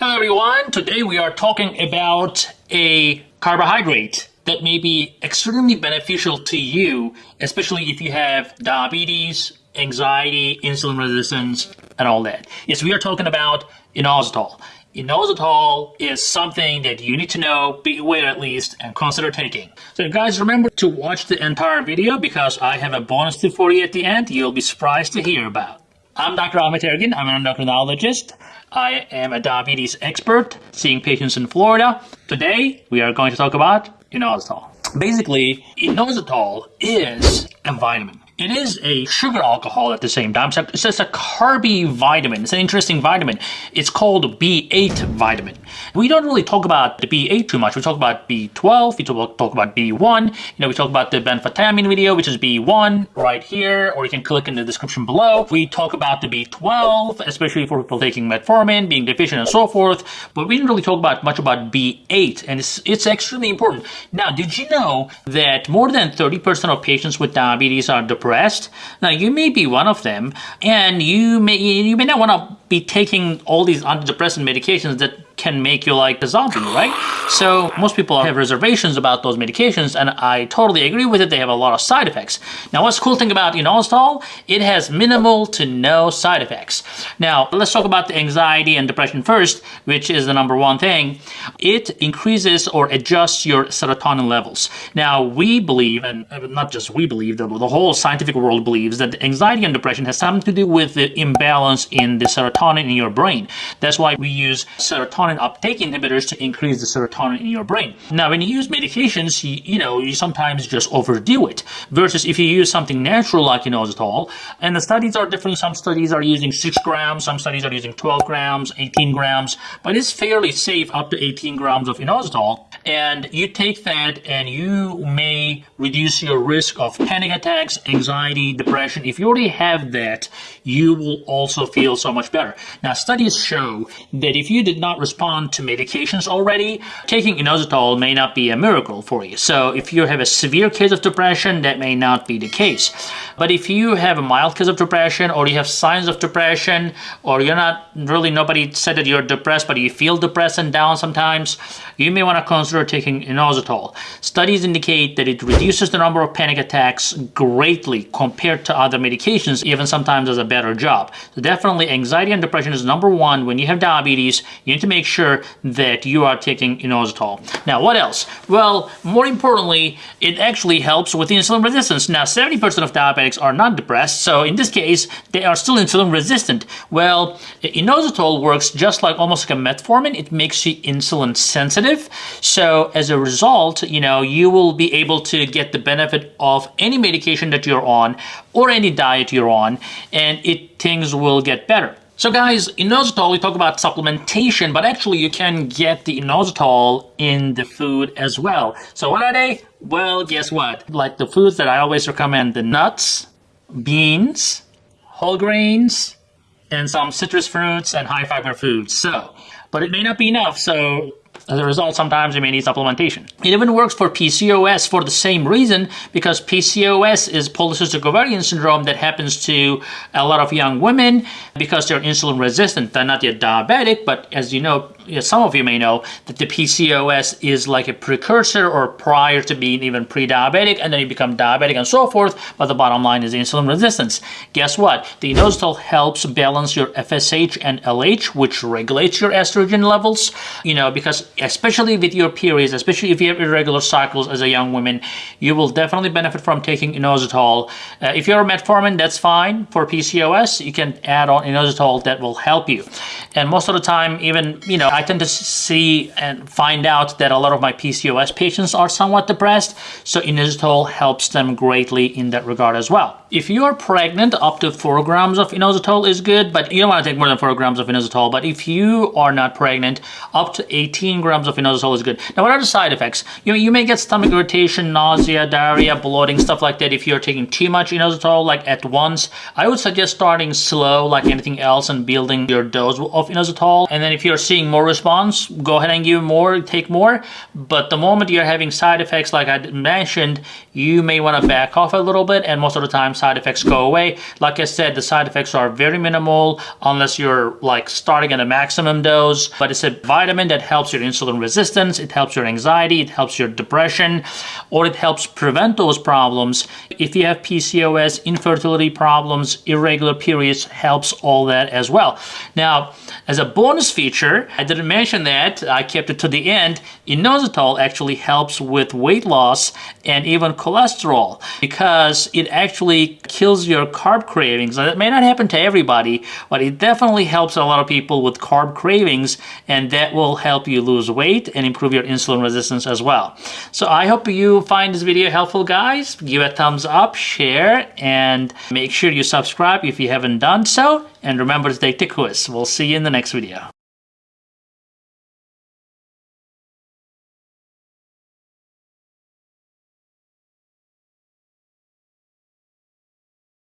Hello everyone, today we are talking about a carbohydrate that may be extremely beneficial to you, especially if you have diabetes, anxiety, insulin resistance, and all that. Yes, we are talking about inositol. Inositol is something that you need to know, be aware at least, and consider taking. So guys, remember to watch the entire video because I have a bonus tip for you at the end you'll be surprised to hear about. I'm Dr. Ahmet Ergin. I'm an endocrinologist. I am a diabetes expert seeing patients in Florida. Today, we are going to talk about inositol. Basically, inositol is a vitamin. It is a sugar alcohol at the same time. So it's just a carby vitamin. It's an interesting vitamin. It's called B8 vitamin. We don't really talk about the B8 too much. We talk about B12. We talk, about B1. You know, we talk about the benfotiamine video, which is B1 right here, or you can click in the description below. We talk about the B12, especially for people taking metformin, being deficient and so forth. But we didn't really talk about much about B8, and it's, it's extremely important. Now, did you know that more than 30% of patients with diabetes are depressed. Now you may be one of them, and you may you may not want to be taking all these antidepressant medications that can make you like a zombie, right? So most people have reservations about those medications and I totally agree with it. They have a lot of side effects. Now what's the cool thing about inositol? It has minimal to no side effects. Now let's talk about the anxiety and depression first, which is the number one thing. It increases or adjusts your serotonin levels. Now we believe, and uh, not just we believe, the, the whole scientific world believes that anxiety and depression has something to do with the imbalance in the serotonin in your brain. That's why we use serotonin serotonin uptake inhibitors to increase the serotonin in your brain. Now, when you use medications, you, you know, you sometimes just overdo it. Versus if you use something natural like inositol, and the studies are different. Some studies are using 6 grams, some studies are using 12 grams, 18 grams, but it's fairly safe up to 18 grams of inositol. And you take that and you may reduce your risk of panic attacks, anxiety, depression. If you already have that, you will also feel so much better. Now, studies show that if you did not respond to medications already, taking inositol may not be a miracle for you. So if you have a severe case of depression, that may not be the case. But if you have a mild case of depression or you have signs of depression or you're not really, nobody said that you're depressed, but you feel depressed and down sometimes, you may want to consider taking inositol. Studies indicate that it reduces the number of panic attacks greatly compared to other medications, even sometimes does a better job. So definitely anxiety and depression is number one. When you have diabetes, you need to make sure that you are taking inositol. Now, what else? Well, more importantly, it actually helps with insulin resistance. Now, 70% of diabetics are not depressed, so in this case, they are still insulin resistant. Well, inositol works just like almost like a metformin. It makes you insulin sensitive. So as a result, you know, you will be able to get the benefit of any medication that you're on or any diet you're on, and it things will get better. So guys, inositol, we talk about supplementation, but actually you can get the inositol in the food as well. So what are they? Well, guess what? Like the foods that I always recommend, the nuts, beans, whole grains, and some citrus fruits and high fiber foods. So, but it may not be enough. So as a result, sometimes you may need supplementation. It even works for PCOS for the same reason because PCOS is polycystic ovarian syndrome that happens to a lot of young women because they're insulin resistant. They're not yet diabetic, but as you know, some of you may know that the PCOS is like a precursor or prior to being even pre-diabetic and then you become diabetic and so forth, but the bottom line is insulin resistance. Guess what? The inositol helps balance your FSH and LH, which regulates your estrogen levels, you know, because especially with your periods, especially if you have irregular cycles as a young woman, you will definitely benefit from taking inositol. Uh, if you're a metformin, that's fine. For PCOS, you can add on inositol that will help you. And most of the time, even, you know, I tend to see and find out that a lot of my PCOS patients are somewhat depressed, so inositol helps them greatly in that regard as well. If you are pregnant, up to 4 grams of inositol is good, but you don't want to take more than 4 grams of inositol. But if you are not pregnant, up to 18 grams of inositol is good. Now, what are the side effects? You, you may get stomach irritation, nausea, diarrhea, bloating, stuff like that if you're taking too much inositol, like at once. I would suggest starting slow, like anything else, and building your dose of inositol. And then if you're seeing more response, go ahead and give more, take more. But the moment you're having side effects, like I mentioned, you may want to back off a little bit and most of the time side effects go away. Like I said, the side effects are very minimal unless you're like starting at a maximum dose, but it's a vitamin that helps your insulin resistance, it helps your anxiety, it helps your depression, or it helps prevent those problems. If you have PCOS, infertility problems, irregular periods, helps all that as well. Now, as a bonus feature, I didn't mention that, I kept it to the end, inositol actually helps with weight loss and even cholesterol because it actually kills your carb cravings. Now, that may not happen to everybody, but it definitely helps a lot of people with carb cravings and that will help you lose weight and improve your insulin resistance as well. So I hope you find this video helpful guys. Give a thumbs up, share, and make sure you subscribe if you haven't done so. And remember to take the quiz. We'll see you in the next video.